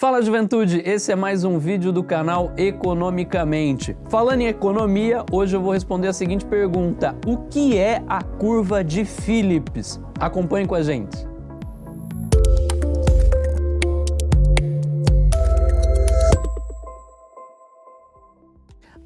Fala juventude, esse é mais um vídeo do canal Economicamente. Falando em economia, hoje eu vou responder a seguinte pergunta: O que é a curva de Phillips? Acompanhe com a gente.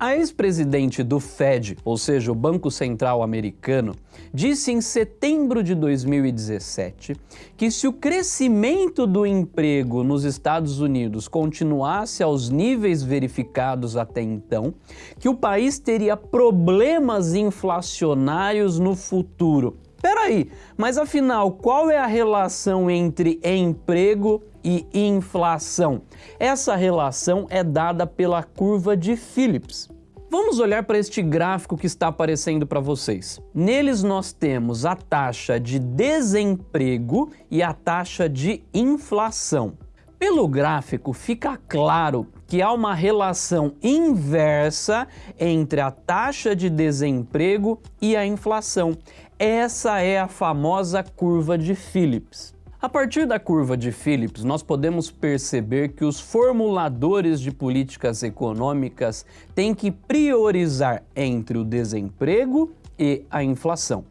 A ex-presidente do Fed, ou seja, o Banco Central Americano, disse em setembro de 2017 que se o crescimento do emprego nos Estados Unidos continuasse aos níveis verificados até então, que o país teria problemas inflacionários no futuro. Peraí, mas afinal, qual é a relação entre emprego e inflação? Essa relação é dada pela curva de Phillips. Vamos olhar para este gráfico que está aparecendo para vocês. Neles nós temos a taxa de desemprego e a taxa de inflação. Pelo gráfico fica claro que há uma relação inversa entre a taxa de desemprego e a inflação. Essa é a famosa curva de Phillips. A partir da curva de Phillips, nós podemos perceber que os formuladores de políticas econômicas têm que priorizar entre o desemprego e a inflação.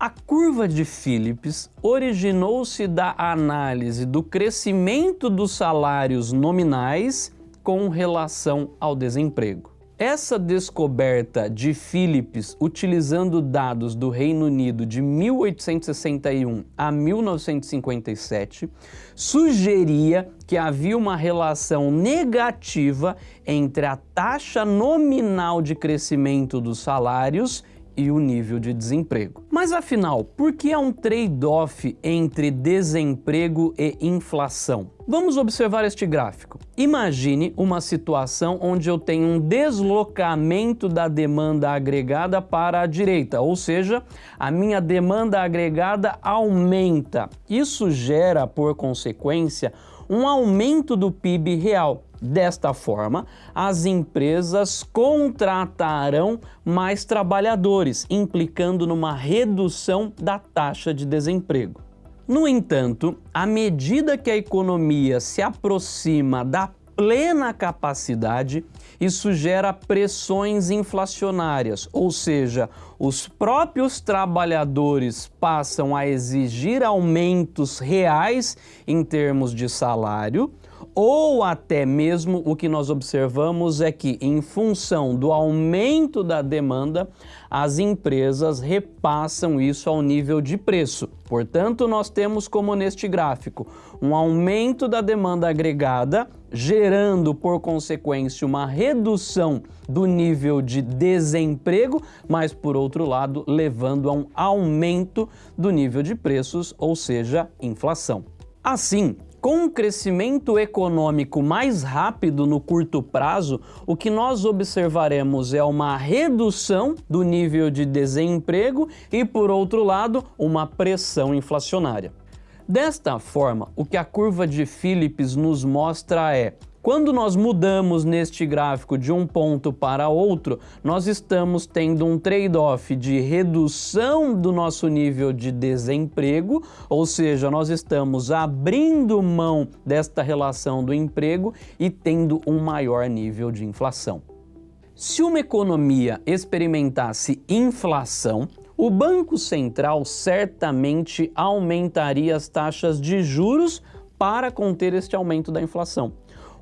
A curva de Phillips originou-se da análise do crescimento dos salários nominais com relação ao desemprego. Essa descoberta de Phillips, utilizando dados do Reino Unido de 1861 a 1957, sugeria que havia uma relação negativa entre a taxa nominal de crescimento dos salários e o nível de desemprego. Mas afinal, por que há um trade-off entre desemprego e inflação? Vamos observar este gráfico. Imagine uma situação onde eu tenho um deslocamento da demanda agregada para a direita, ou seja, a minha demanda agregada aumenta. Isso gera, por consequência, um aumento do PIB real. Desta forma, as empresas contratarão mais trabalhadores, implicando numa redução da taxa de desemprego. No entanto, à medida que a economia se aproxima da plena capacidade, isso gera pressões inflacionárias, ou seja, os próprios trabalhadores passam a exigir aumentos reais em termos de salário, ou até mesmo o que nós observamos é que, em função do aumento da demanda, as empresas repassam isso ao nível de preço. Portanto, nós temos como neste gráfico um aumento da demanda agregada, gerando por consequência uma redução do nível de desemprego, mas por outro lado, levando a um aumento do nível de preços, ou seja, inflação. Assim, com um crescimento econômico mais rápido no curto prazo, o que nós observaremos é uma redução do nível de desemprego e, por outro lado, uma pressão inflacionária. Desta forma, o que a curva de Phillips nos mostra é quando nós mudamos neste gráfico de um ponto para outro, nós estamos tendo um trade-off de redução do nosso nível de desemprego, ou seja, nós estamos abrindo mão desta relação do emprego e tendo um maior nível de inflação. Se uma economia experimentasse inflação, o Banco Central certamente aumentaria as taxas de juros para conter este aumento da inflação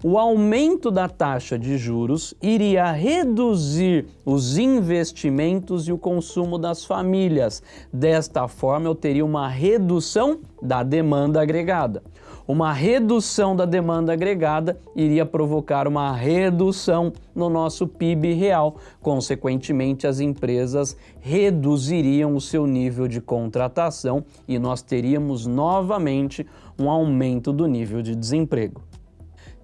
o aumento da taxa de juros iria reduzir os investimentos e o consumo das famílias. Desta forma, eu teria uma redução da demanda agregada. Uma redução da demanda agregada iria provocar uma redução no nosso PIB real. Consequentemente, as empresas reduziriam o seu nível de contratação e nós teríamos novamente um aumento do nível de desemprego.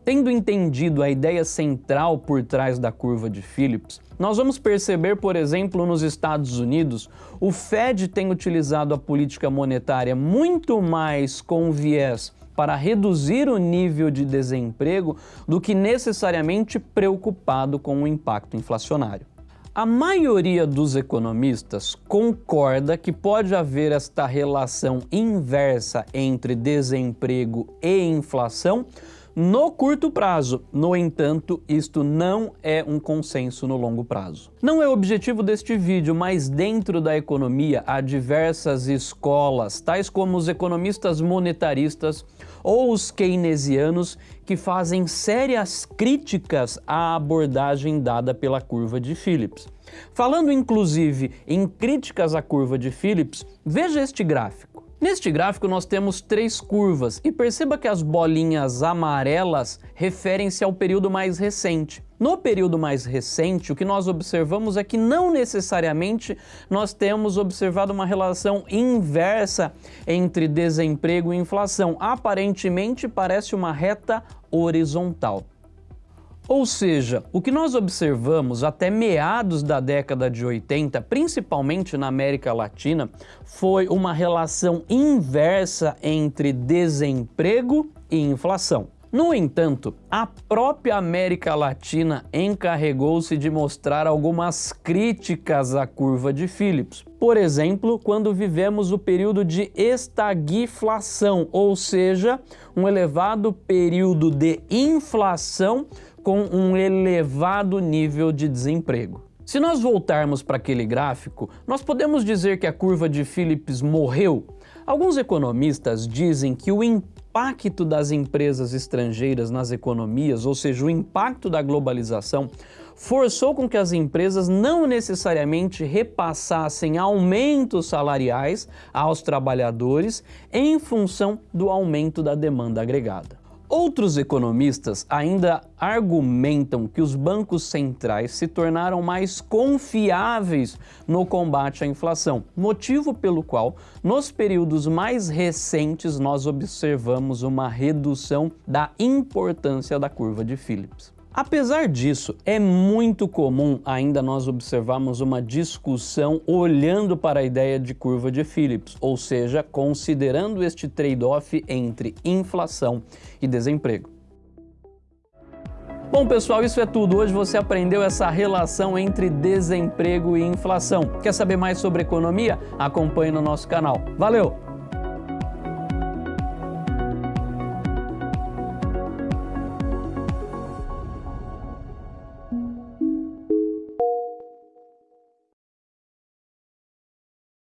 Tendo entendido a ideia central por trás da curva de Phillips, nós vamos perceber, por exemplo, nos Estados Unidos, o Fed tem utilizado a política monetária muito mais com viés para reduzir o nível de desemprego do que necessariamente preocupado com o impacto inflacionário. A maioria dos economistas concorda que pode haver esta relação inversa entre desemprego e inflação no curto prazo. No entanto, isto não é um consenso no longo prazo. Não é o objetivo deste vídeo, mas dentro da economia há diversas escolas, tais como os economistas monetaristas ou os keynesianos, que fazem sérias críticas à abordagem dada pela curva de Phillips. Falando inclusive em críticas à curva de Phillips, veja este gráfico. Neste gráfico nós temos três curvas e perceba que as bolinhas amarelas referem-se ao período mais recente. No período mais recente, o que nós observamos é que não necessariamente nós temos observado uma relação inversa entre desemprego e inflação. Aparentemente parece uma reta horizontal. Ou seja, o que nós observamos até meados da década de 80, principalmente na América Latina, foi uma relação inversa entre desemprego e inflação. No entanto, a própria América Latina encarregou-se de mostrar algumas críticas à curva de Phillips. Por exemplo, quando vivemos o período de estagflação, ou seja, um elevado período de inflação com um elevado nível de desemprego. Se nós voltarmos para aquele gráfico, nós podemos dizer que a curva de Phillips morreu? Alguns economistas dizem que o impacto das empresas estrangeiras nas economias, ou seja, o impacto da globalização, forçou com que as empresas não necessariamente repassassem aumentos salariais aos trabalhadores em função do aumento da demanda agregada. Outros economistas ainda argumentam que os bancos centrais se tornaram mais confiáveis no combate à inflação, motivo pelo qual, nos períodos mais recentes, nós observamos uma redução da importância da curva de Phillips. Apesar disso, é muito comum ainda nós observarmos uma discussão olhando para a ideia de curva de Phillips, ou seja, considerando este trade-off entre inflação e desemprego. Bom pessoal, isso é tudo. Hoje você aprendeu essa relação entre desemprego e inflação. Quer saber mais sobre economia? Acompanhe no nosso canal. Valeu!